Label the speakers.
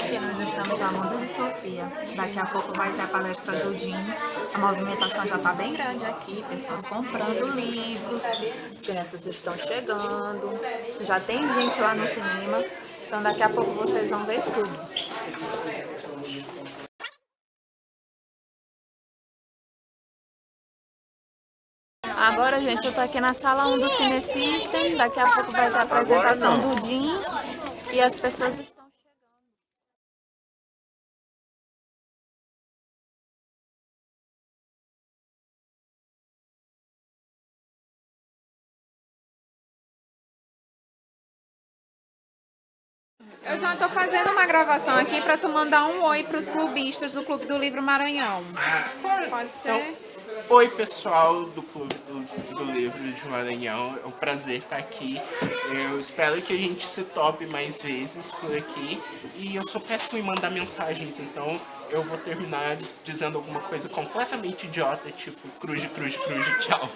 Speaker 1: Aqui nós estamos na Mundo de Sofia. Daqui a pouco vai ter a palestra do Dinho. A movimentação já está bem grande aqui, pessoas comprando livros, as crianças estão chegando, já tem gente lá no cinema. Então daqui a pouco vocês vão ver tudo. Agora, gente, eu tô aqui na sala 1 do Cine System. Daqui a pouco vai ter a apresentação do Jim. E as pessoas estão chegando. Eu já tô fazendo uma gravação aqui para tu mandar um oi para os clubistas do Clube do Livro Maranhão. Pode ser?
Speaker 2: Então, Oi pessoal do Clube do, do Livro de Maranhão, é um prazer estar aqui. Eu espero que a gente se tope mais vezes por aqui. E eu sou péssimo em mandar mensagens, então eu vou terminar dizendo alguma coisa completamente idiota, tipo cruz, cruz, cruz, tchau.